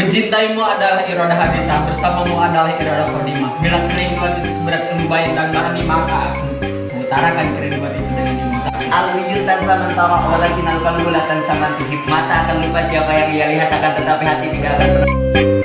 Mencintaimu adalah iroda hadisah, bersamamu adalah iroda kodimah. Bila kerinduan itu seberat baik dan bahani maka aku mengutarakan kerinduan itu dengan imutan. Aluyutan sama samantara walakin alkan bulatan sama mata akan lupa siapa yang ia lihat akan tetapi hati tidak akan pernah